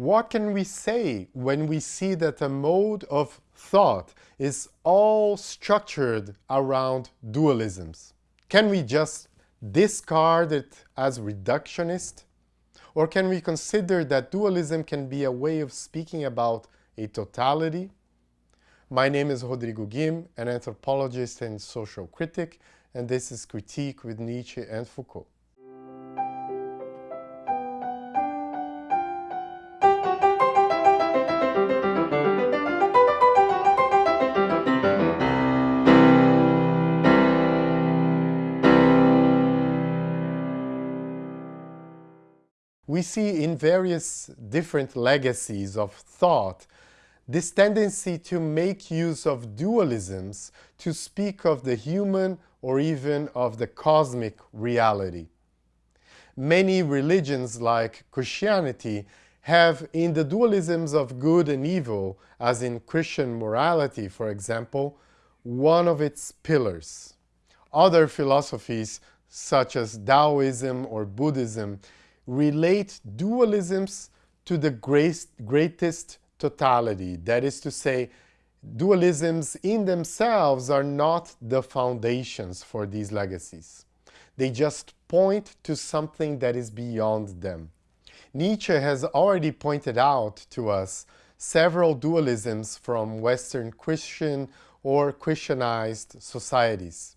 What can we say when we see that a mode of thought is all structured around dualisms? Can we just discard it as reductionist? Or can we consider that dualism can be a way of speaking about a totality? My name is Rodrigo Guim, an anthropologist and social critic, and this is Critique with Nietzsche and Foucault. We see in various different legacies of thought this tendency to make use of dualisms to speak of the human or even of the cosmic reality. Many religions like Christianity have in the dualisms of good and evil, as in Christian morality for example, one of its pillars. Other philosophies such as Taoism or Buddhism relate dualisms to the greatest totality. That is to say, dualisms in themselves are not the foundations for these legacies. They just point to something that is beyond them. Nietzsche has already pointed out to us several dualisms from Western Christian or Christianized societies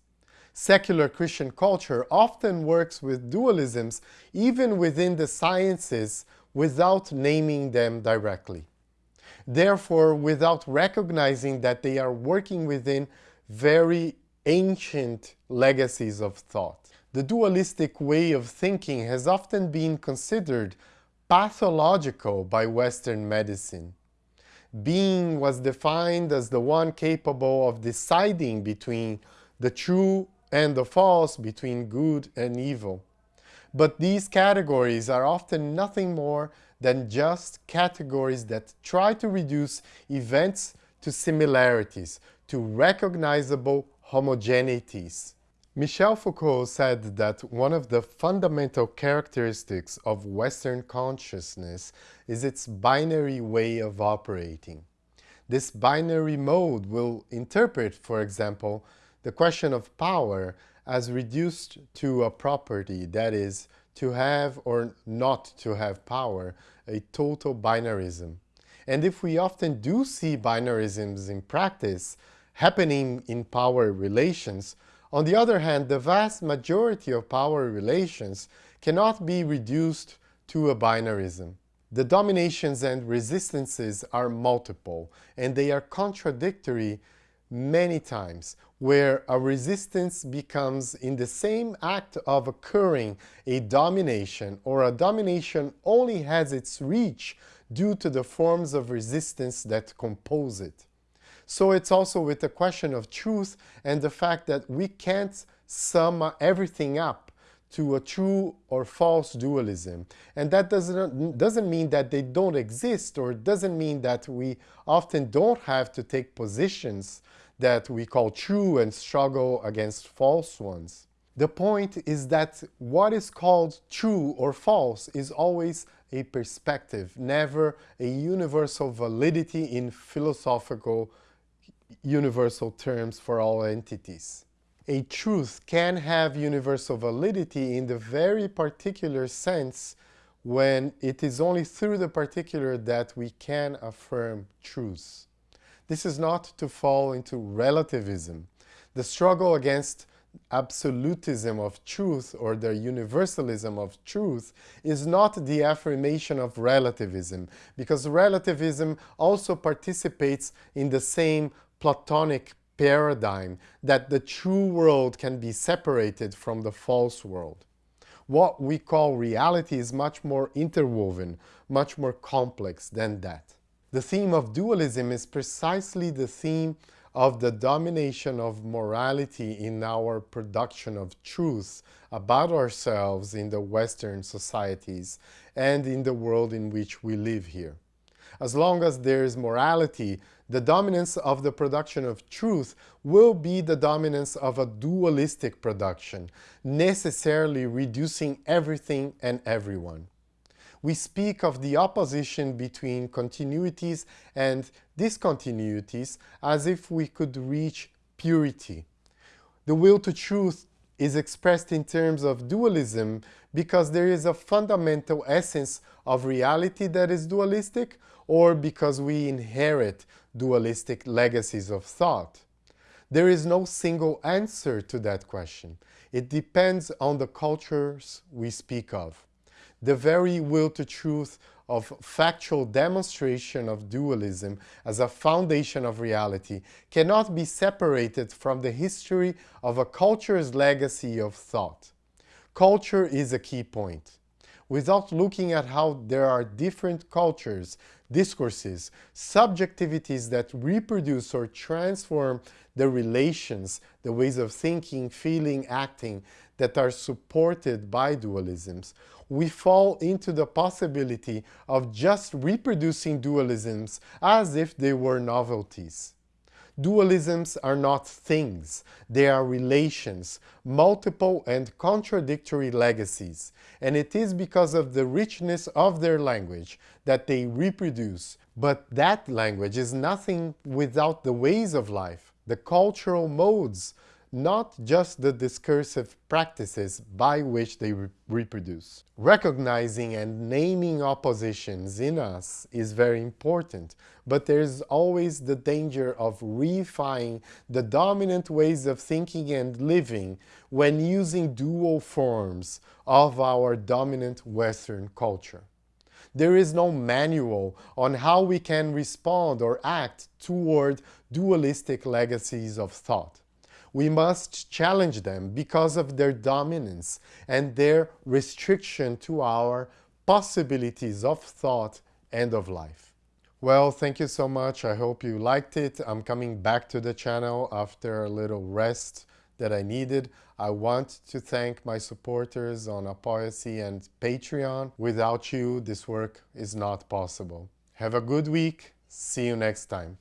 secular Christian culture often works with dualisms even within the sciences without naming them directly. Therefore, without recognizing that they are working within very ancient legacies of thought. The dualistic way of thinking has often been considered pathological by Western medicine. Being was defined as the one capable of deciding between the true and the false between good and evil. But these categories are often nothing more than just categories that try to reduce events to similarities, to recognizable homogeneities. Michel Foucault said that one of the fundamental characteristics of Western consciousness is its binary way of operating. This binary mode will interpret, for example, the question of power as reduced to a property, that is, to have or not to have power, a total binarism. And if we often do see binarisms in practice happening in power relations, on the other hand, the vast majority of power relations cannot be reduced to a binarism. The dominations and resistances are multiple, and they are contradictory many times, where a resistance becomes in the same act of occurring a domination, or a domination only has its reach due to the forms of resistance that compose it. So it's also with the question of truth and the fact that we can't sum everything up to a true or false dualism. And that doesn't, doesn't mean that they don't exist or doesn't mean that we often don't have to take positions that we call true and struggle against false ones. The point is that what is called true or false is always a perspective, never a universal validity in philosophical universal terms for all entities. A truth can have universal validity in the very particular sense when it is only through the particular that we can affirm truths. This is not to fall into relativism. The struggle against absolutism of truth or the universalism of truth is not the affirmation of relativism, because relativism also participates in the same Platonic paradigm that the true world can be separated from the false world. What we call reality is much more interwoven, much more complex than that. The theme of dualism is precisely the theme of the domination of morality in our production of truth about ourselves in the Western societies and in the world in which we live here. As long as there is morality, the dominance of the production of truth will be the dominance of a dualistic production, necessarily reducing everything and everyone. We speak of the opposition between continuities and discontinuities as if we could reach purity. The will to truth is expressed in terms of dualism because there is a fundamental essence of reality that is dualistic or because we inherit dualistic legacies of thought. There is no single answer to that question. It depends on the cultures we speak of. The very will to truth of factual demonstration of dualism as a foundation of reality cannot be separated from the history of a culture's legacy of thought. Culture is a key point. Without looking at how there are different cultures, discourses, subjectivities that reproduce or transform the relations, the ways of thinking, feeling, acting that are supported by dualisms, we fall into the possibility of just reproducing dualisms as if they were novelties. Dualisms are not things, they are relations, multiple and contradictory legacies, and it is because of the richness of their language that they reproduce. But that language is nothing without the ways of life, the cultural modes not just the discursive practices by which they re reproduce. Recognizing and naming oppositions in us is very important, but there's always the danger of reifying the dominant ways of thinking and living when using dual forms of our dominant Western culture. There is no manual on how we can respond or act toward dualistic legacies of thought we must challenge them because of their dominance and their restriction to our possibilities of thought and of life. Well, thank you so much. I hope you liked it. I'm coming back to the channel after a little rest that I needed. I want to thank my supporters on Apoia.se and Patreon. Without you, this work is not possible. Have a good week. See you next time.